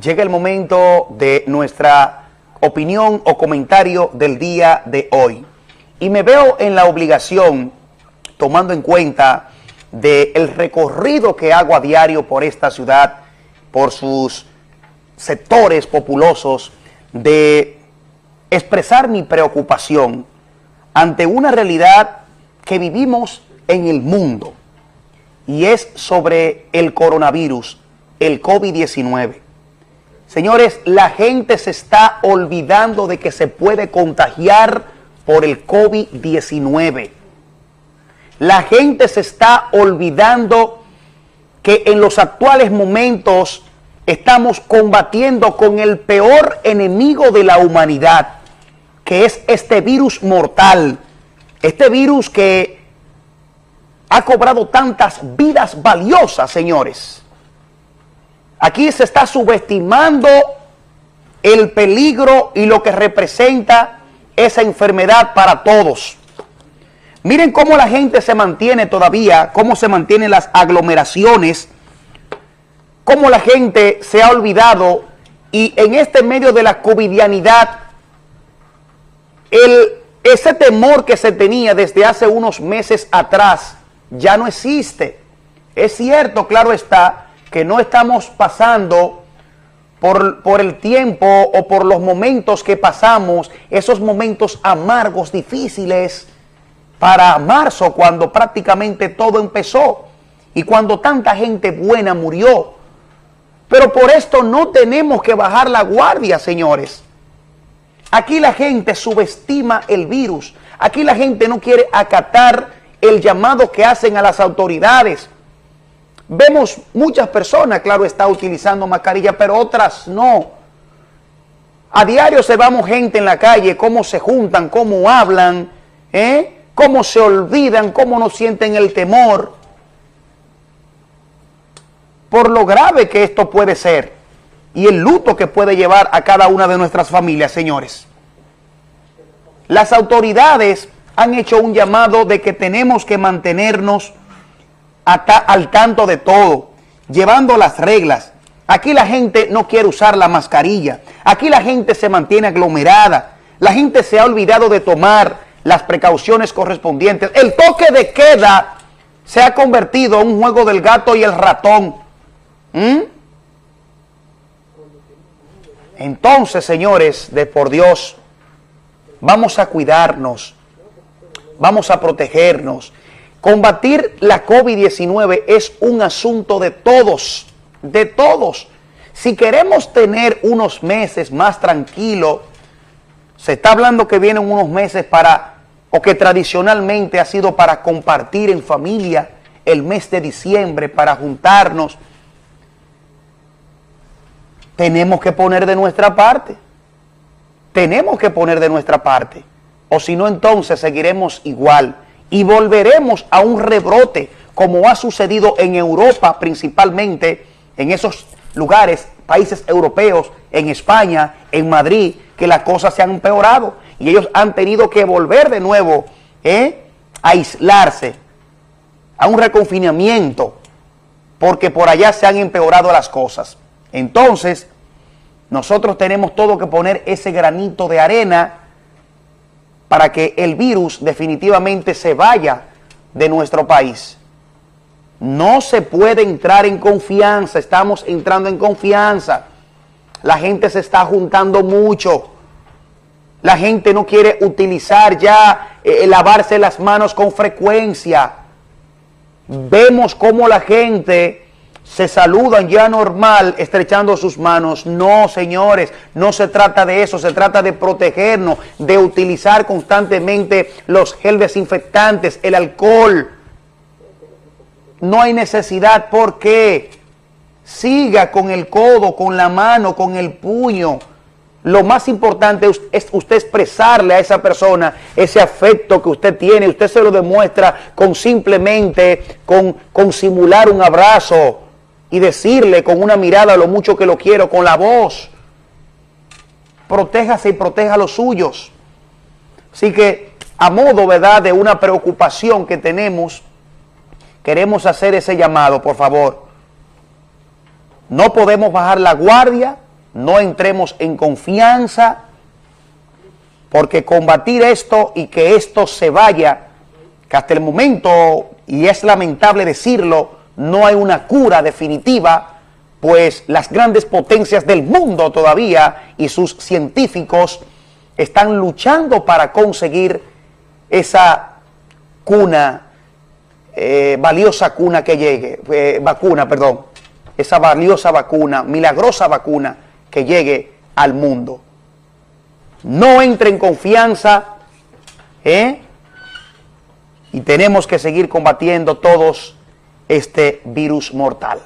Llega el momento de nuestra opinión o comentario del día de hoy. Y me veo en la obligación, tomando en cuenta del recorrido que hago a diario por esta ciudad, por sus sectores populosos, de expresar mi preocupación ante una realidad que vivimos en el mundo y es sobre el coronavirus, el COVID-19. Señores, la gente se está olvidando de que se puede contagiar por el COVID-19. La gente se está olvidando que en los actuales momentos estamos combatiendo con el peor enemigo de la humanidad, que es este virus mortal, este virus que ha cobrado tantas vidas valiosas, señores. Aquí se está subestimando el peligro y lo que representa esa enfermedad para todos. Miren cómo la gente se mantiene todavía, cómo se mantienen las aglomeraciones, cómo la gente se ha olvidado y en este medio de la covidianidad, ese temor que se tenía desde hace unos meses atrás ya no existe. Es cierto, claro está, que no estamos pasando por, por, el tiempo o por los momentos que pasamos, esos momentos amargos, difíciles, para marzo, cuando prácticamente todo empezó y cuando tanta gente buena murió. Pero por esto no tenemos que bajar la guardia, señores. Aquí la gente subestima el virus. Aquí la gente no quiere acatar el llamado que hacen a las autoridades Vemos muchas personas, claro, está utilizando mascarilla, pero otras no. A diario se vamos gente en la calle, cómo se juntan, cómo hablan, ¿eh? cómo se olvidan, cómo no sienten el temor. Por lo grave que esto puede ser y el luto que puede llevar a cada una de nuestras familias, señores. Las autoridades han hecho un llamado de que tenemos que mantenernos al tanto de todo, llevando las reglas. Aquí la gente no quiere usar la mascarilla. Aquí la gente se mantiene aglomerada. La gente se ha olvidado de tomar las precauciones correspondientes. El toque de queda se ha convertido en un juego del gato y el ratón. ¿Mm? Entonces, señores, de por Dios, vamos a cuidarnos, vamos a protegernos Combatir la COVID-19 es un asunto de todos, de todos. Si queremos tener unos meses más tranquilos, se está hablando que vienen unos meses para, o que tradicionalmente ha sido para compartir en familia el mes de diciembre, para juntarnos. Tenemos que poner de nuestra parte. Tenemos que poner de nuestra parte. O si no, entonces seguiremos igual y volveremos a un rebrote como ha sucedido en Europa principalmente, en esos lugares, países europeos, en España, en Madrid, que las cosas se han empeorado y ellos han tenido que volver de nuevo ¿eh? a aislarse, a un reconfinamiento, porque por allá se han empeorado las cosas. Entonces, nosotros tenemos todo que poner ese granito de arena para que el virus definitivamente se vaya de nuestro país. No se puede entrar en confianza, estamos entrando en confianza. La gente se está juntando mucho. La gente no quiere utilizar ya, eh, lavarse las manos con frecuencia. Vemos cómo la gente se saludan ya normal estrechando sus manos. No, señores, no se trata de eso, se trata de protegernos, de utilizar constantemente los gel desinfectantes, el alcohol. No hay necesidad porque siga con el codo, con la mano, con el puño. Lo más importante es usted expresarle a esa persona ese afecto que usted tiene. Usted se lo demuestra con simplemente, con, con simular un abrazo, y decirle con una mirada lo mucho que lo quiero, con la voz. Protéjase y proteja a los suyos. Así que a modo, ¿verdad?, de una preocupación que tenemos, queremos hacer ese llamado, por favor. No podemos bajar la guardia, no entremos en confianza, porque combatir esto y que esto se vaya, que hasta el momento, y es lamentable decirlo, no hay una cura definitiva, pues las grandes potencias del mundo todavía y sus científicos están luchando para conseguir esa cuna, eh, valiosa cuna que llegue, eh, vacuna, perdón, esa valiosa vacuna, milagrosa vacuna que llegue al mundo. No entre en confianza, ¿eh? Y tenemos que seguir combatiendo todos este virus mortal.